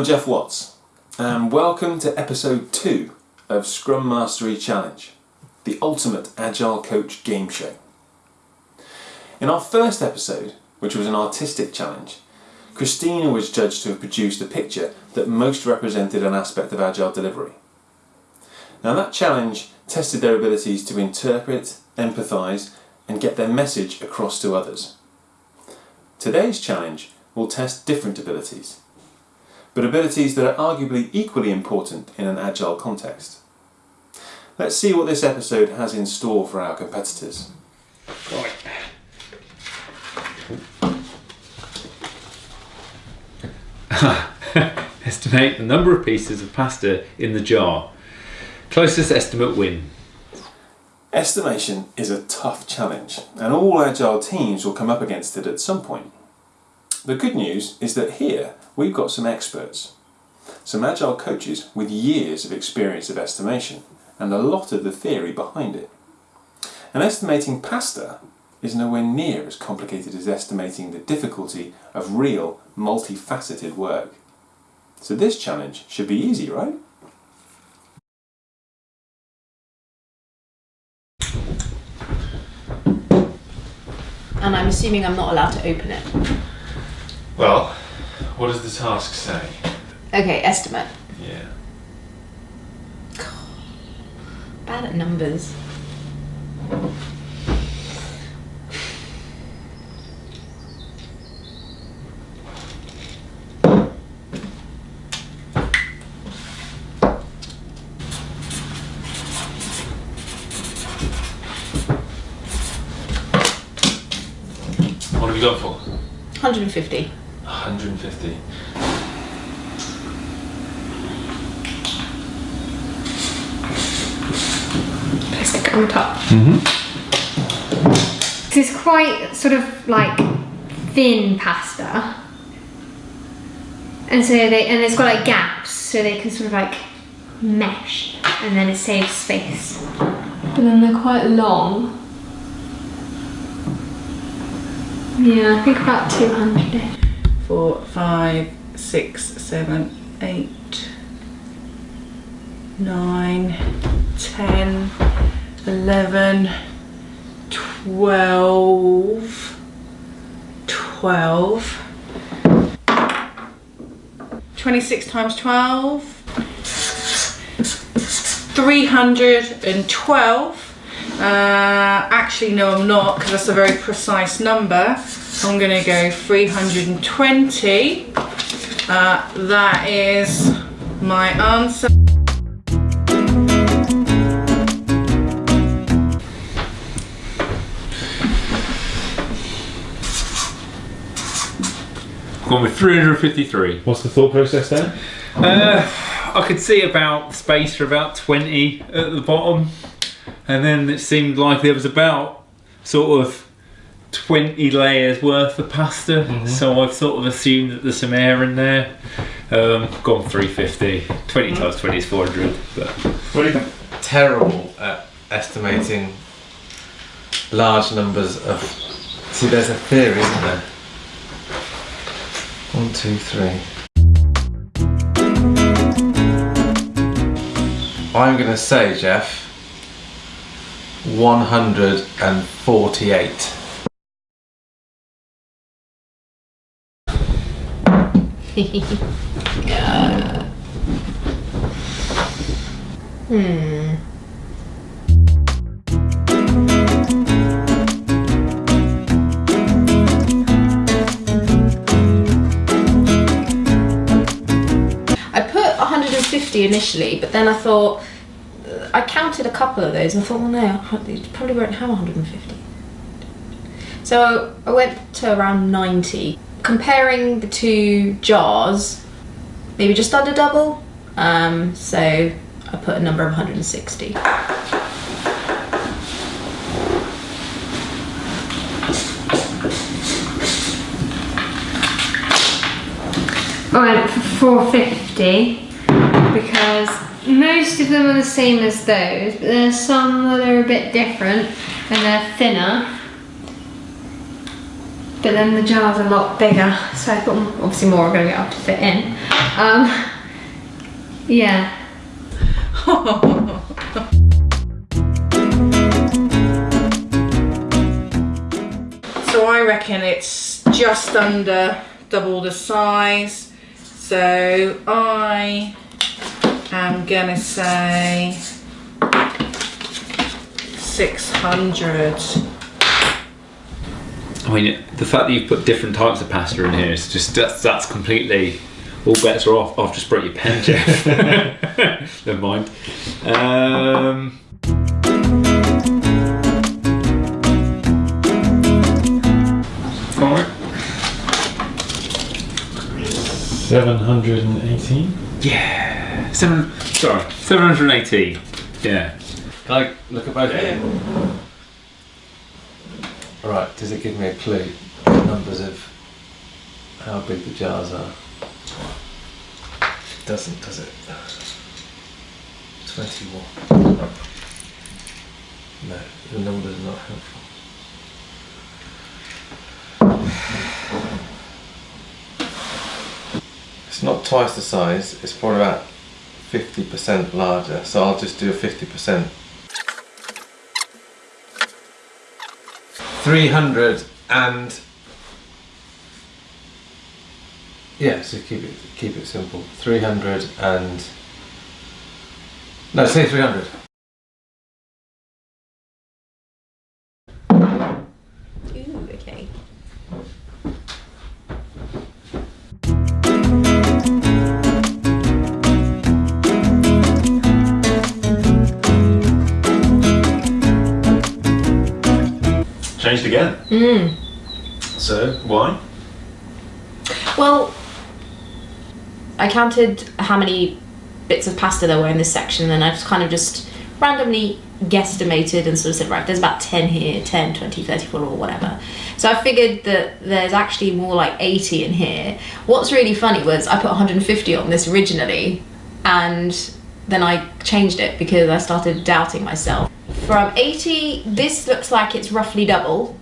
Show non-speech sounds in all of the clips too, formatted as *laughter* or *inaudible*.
I'm Jeff Watts, and welcome to episode 2 of Scrum Mastery Challenge, the ultimate Agile Coach game show. In our first episode, which was an artistic challenge, Christina was judged to have produced a picture that most represented an aspect of Agile delivery. Now, that challenge tested their abilities to interpret, empathise, and get their message across to others. Today's challenge will test different abilities but abilities that are arguably equally important in an agile context. Let's see what this episode has in store for our competitors. Right. *laughs* Estimate the number of pieces of pasta in the jar. Closest estimate win. Estimation is a tough challenge, and all agile teams will come up against it at some point. The good news is that here we've got some experts, some agile coaches with years of experience of estimation and a lot of the theory behind it. And estimating pasta is nowhere near as complicated as estimating the difficulty of real multifaceted work. So this challenge should be easy, right? And I'm assuming I'm not allowed to open it. Well, what does the task say? Okay, estimate. Yeah. Bad at numbers. What have you got for? 150. 150. Let's top. Mm-hmm. This is quite sort of like thin pasta. And so they and it's got like gaps so they can sort of like mesh and then it saves space. But then they're quite long. Yeah, I think about 200 four, five, six, seven, eight, nine, ten, eleven, twelve, twelve. 26 times 12 312 uh, actually no I'm not because that's a very precise number. I'm gonna go 320 uh, that is my answer Gone with 353. What's the thought process there? Uh, I could see about space for about 20 at the bottom, and then it seemed like there was about sort of 20 layers worth of pasta. Mm-hmm. So I've sort of assumed that there's some air in there. Um, gone 350. 20 times 20 is 400. But What do you think? terrible at estimating large numbers of. See, there's a theory, isn't there? One, two, three. I'm going to say, Jeff, 148. *laughs* Hmm. 150 initially, but then I thought I counted a couple of those and I thought, well, no, you probably won't have 150. So I went to around 90. Comparing the two jars, maybe just under double. Um, so I put a number of 160. I went for 450 because most of them are the same as those, but there's some that are a bit different and they're thinner. but then the jar's a lot bigger, so I thought obviously more are going to get up to fit in. Um, yeah. *laughs* So I reckon it's just under double the size. So I am gonna say 600. I mean, the fact that you've put different types of pasta in here is just that's, that's completely all bets are off. I've just broke your pen, Jeff. *laughs* Never mind. Um, all right. 718. Yeah, seven. Sorry, 780. Yeah. Can I look at both of them? Alright, does it give me a clue? The Numbers of how big the jars are? It doesn't, does it? 21. No, the numbers are not helpful. It's not twice the size, it's probably about 50% larger, so I'll just do a 50%. 300 and yeah, so keep it keep it simple. 300 and no, say 300. Changed again. Mm. So, why? Well, I counted how many bits of pasta there were in this section, and I just kind of just randomly guesstimated and sort of said, right, there's about 10 here, 10, 20, 34, or whatever. So I figured that there's actually more like 80 in here. What's really funny was I put 150 on this originally, and then I changed it because I started doubting myself. From 80, this looks like it's roughly double.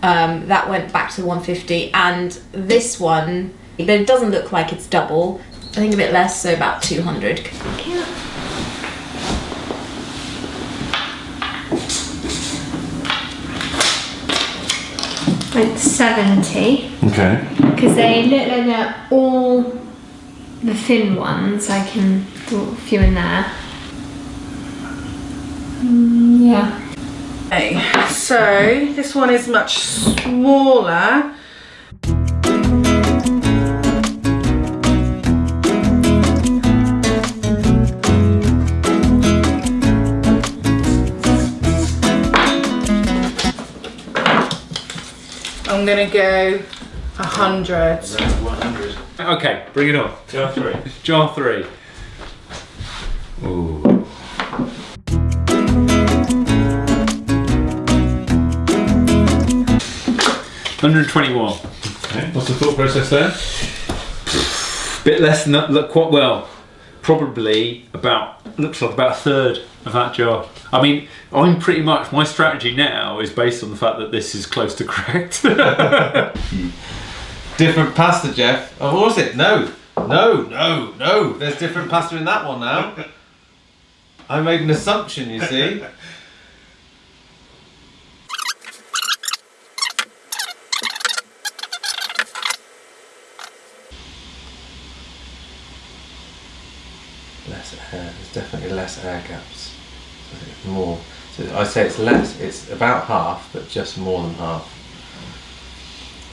Um, that went back to 150, and this one, but it doesn't look like it's double. I think a bit less, so about 200. Like 70. Okay. Because they look like they're all the thin ones. I can put a few in there. Mm, yeah. Okay, so this one is much smaller. I'm gonna go a hundred. Okay, bring it on. Jar 3. Jar three. Ooh. Hundred twenty-one. Okay. What's the thought process there? Bit less than that. Look quite well. Probably about looks like about a third of that jar. I mean, I'm pretty much my strategy now is based on the fact that this is close to *laughs* correct. Different pasta, Jeff. Oh, what was it? No. No, no, no. There's different pasta in that one now. I made an assumption, you see. Less air. There's definitely less air gaps. So more. So I say it's less. It's about half, but just more than half.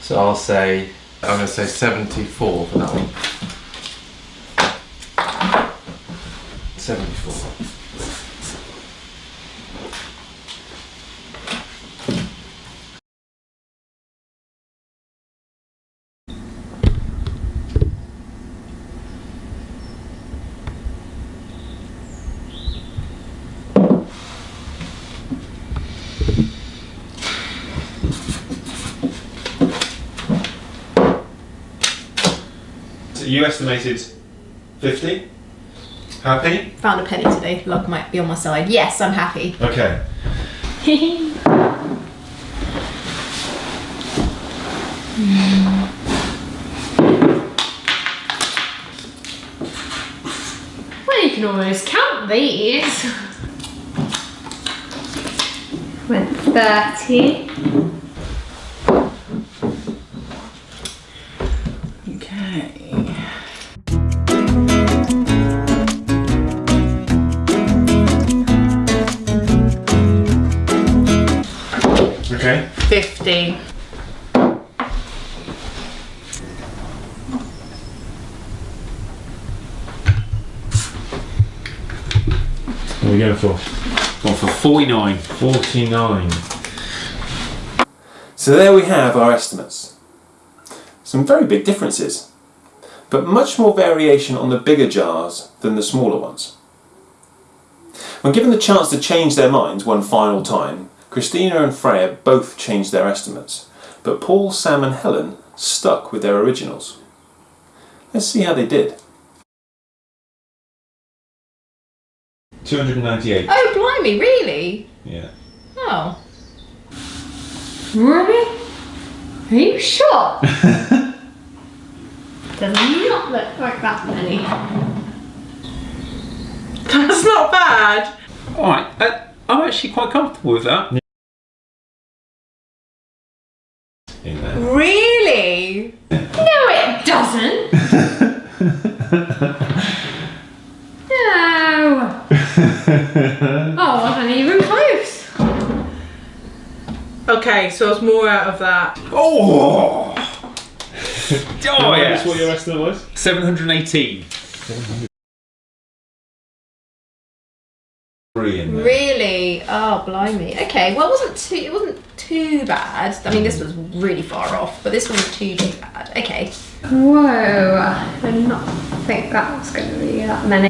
So I'll say I'm going to say 74 for that one. 74. You estimated 50? Happy? Found a penny today. Luck might be on my side. Yes, I'm happy. Okay. *laughs* Well, you can almost count these. *laughs* Went 30. Okay. 50. What are we going for? One for 49. 49. So there we have our estimates. Some very big differences, but much more variation on the bigger jars than the smaller ones. When given the chance to change their minds one final time, Christina and Freya both changed their estimates, but Paul, Sam and Helen stuck with their originals. Let's see how they did. 298. Oh, blimey, really? Yeah. Oh. Really? Are you sure? *laughs* Does not look like that many. That's not bad. Alright, uh, I'm actually quite comfortable with that. In there. Really? *laughs* No, it doesn't. no. *laughs* oh, I wasn't even close. Okay, so it's more out of that. Oh! *laughs* oh, yes. what your estimate was? 718. Really? Oh, blimey. Okay, well, it wasn't too. It wasn't too bad. I mean, this was really far off, but this wasn't too too bad. Okay. Whoa. I did not think that was going to be that many.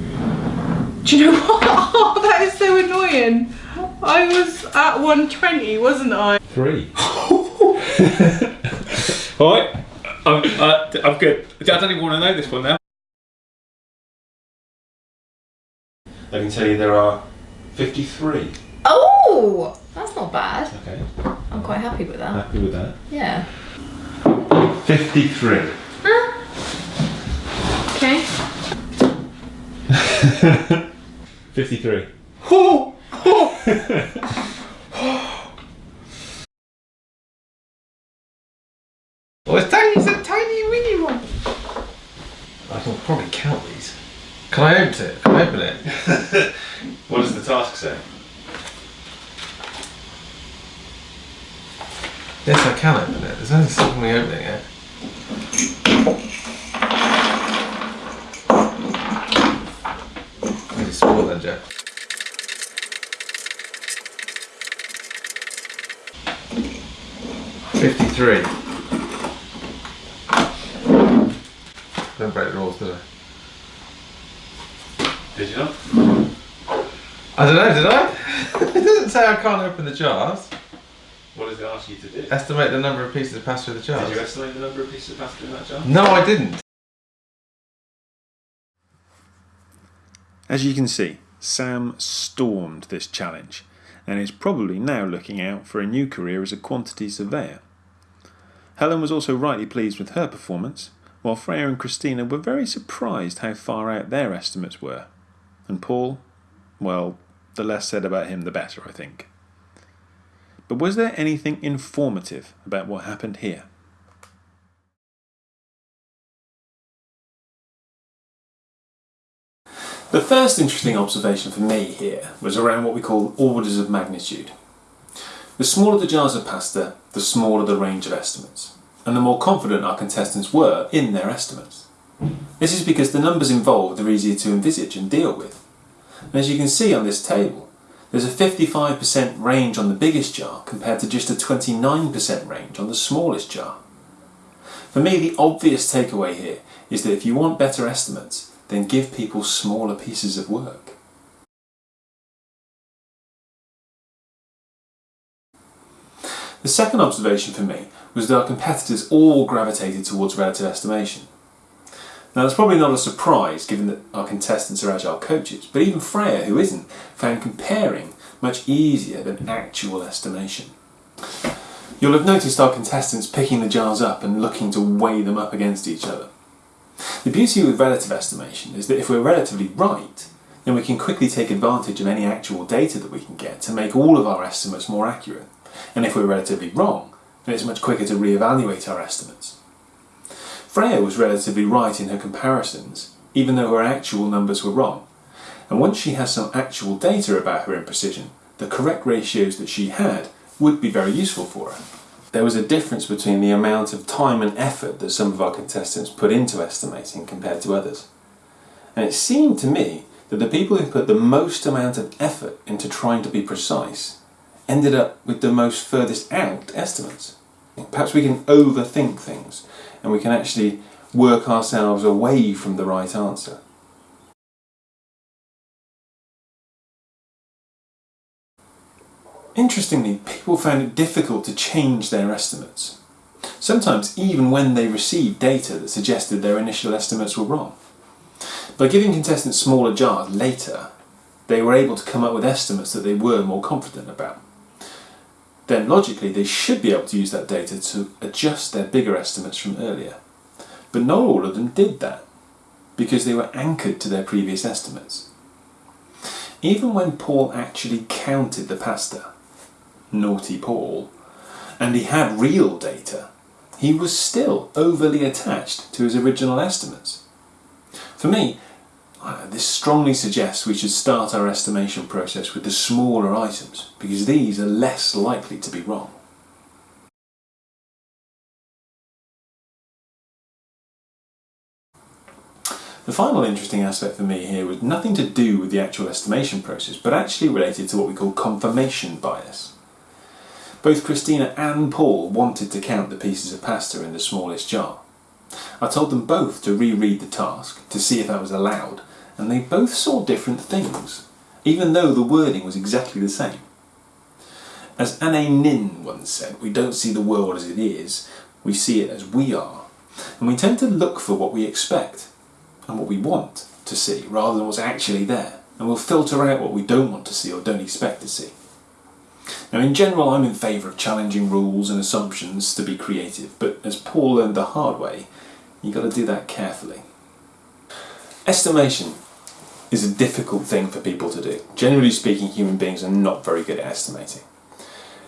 Do you know what? *laughs* Oh, that is so annoying. I was at 120, wasn't I? Three. *laughs* *laughs* Alright, I'm, uh, I'm good. I don't even want to know this one now. I can tell you there are 53. Oh, that's not bad. Okay, I'm quite happy with that. happy with that. Yeah. 53. Huh? Okay. *laughs* 53. *laughs* Oh! oh, it's tiny, it's a tiny mini one. I can probably count these. Can I open it? Can I open it? *laughs* What does the task Yes, I can open it. There's only eh? me opening it. Really small then, Jeff. Fifty-three. Don't break the rules, did I? Did you not? I don't know, did I? *laughs* it doesn't say I can't open the jars. What does it ask you to do? Estimate the number of pieces that pass through the jars. Did you estimate the number of pieces of pasta in that jar? No, I didn't. As you can see, Sam stormed this challenge and is probably now looking out for a new career as a quantity surveyor. Helen was also rightly pleased with her performance, while Freya and Christina were very surprised how far out their estimates were. And Paul, well, the less said about him the better, I think. But was there anything informative about what happened here? The first interesting observation for me here was around what we call orders of magnitude. The smaller the jars of pasta, the smaller the range of estimates, and the more confident our contestants were in their estimates. This is because the numbers involved are easier to envisage and deal with. And as you can see on this table, there's a 55% range on the biggest jar compared to just a 29% range on the smallest jar. For me, the obvious takeaway here is that if you want better estimates, then give people smaller pieces of work. The second observation for me was that our competitors all gravitated towards relative estimation. Now that's probably not a surprise given that our contestants are agile coaches, but even Freya, who isn't, found comparing much easier than actual estimation. You'll have noticed our contestants picking the jars up and looking to weigh them up against each other. The beauty with relative estimation is that if we're relatively right, then we can quickly take advantage of any actual data that we can get to make all of our estimates more accurate. And if we're relatively wrong, then it's much quicker to re-evaluate our estimates. Freya was relatively right in her comparisons, even though her actual numbers were wrong. And once she has some actual data about her imprecision, the correct ratios that she had would be very useful for her. There was a difference between the amount of time and effort that some of our contestants put into estimating compared to others. And it seemed to me that the people who put the most amount of effort into trying to be precise ended up with the most furthest out estimates. Perhaps we can overthink things and we can actually work ourselves away from the right answer. Interestingly, people found it difficult to change their estimates, sometimes even when they received data that suggested their initial estimates were wrong. By giving contestants smaller jars later, they were able to come up with estimates that they were more confident about. Then logically they should be able to use that data to adjust their bigger estimates from earlier. But not all of them did that, because they were anchored to their previous estimates. Even when Paul actually counted the pasta, naughty Paul, and he had real data, he was still overly attached to his original estimates. For me, this strongly suggests we should start our estimation process with the smaller items because these are less likely to be wrong. The final interesting aspect for me here was nothing to do with the actual estimation process but actually related to what we call confirmation bias. Both Christina and Paul wanted to count the pieces of pasta in the smallest jar. I told them both to reread the task to see if that was allowed and they both saw different things, even though the wording was exactly the same. As Anaïs Nin once said, we don't see the world as it is, we see it as we are. And we tend to look for what we expect and what we want to see rather than what's actually there. And we'll filter out what we don't want to see or don't expect to see. Now in general I'm in favour of challenging rules and assumptions to be creative, but as Paul learned the hard way, you've got to do that carefully. Estimation is a difficult thing for people to do. Generally speaking, human beings are not very good at estimating.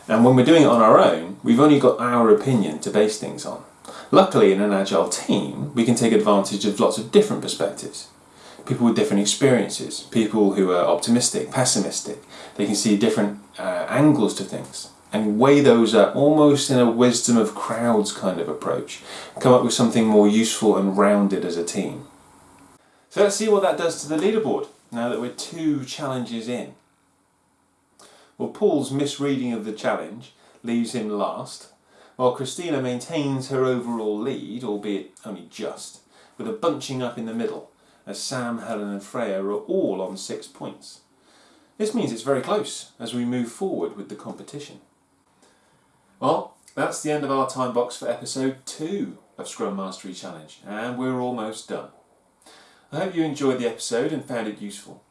And when we're doing it on our own, we've only got our opinion to base things on. Luckily, in an agile team, we can take advantage of lots of different perspectives. People with different experiences, people who are optimistic, pessimistic, they can see different uh, angles to things and weigh those up almost in a wisdom of crowds kind of approach, come up with something more useful and rounded as a team. So let's see what that does to the leaderboard now that we're two challenges in. Well, Paul's misreading of the challenge leaves him last, while Christina maintains her overall lead, albeit only just, with a bunching up in the middle, as Sam, Helen and Freya are all on six points. This means it's very close as we move forward with the competition. Well, that's the end of our time box for episode 2 of Scrum Mastery Challenge, and we're almost done. I hope you enjoyed the episode and found it useful.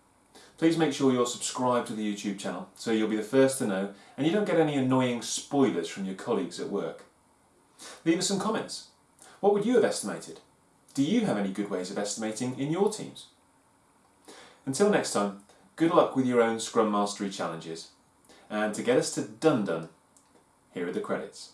Please make sure you're subscribed to the YouTube channel so you'll be the first to know and you don't get any annoying spoilers from your colleagues at work. Leave us some comments. What would you have estimated? Do you have any good ways of estimating in your teams? Until next time, good luck with your own Scrum Mastery challenges. And to get us to done done, here are the credits.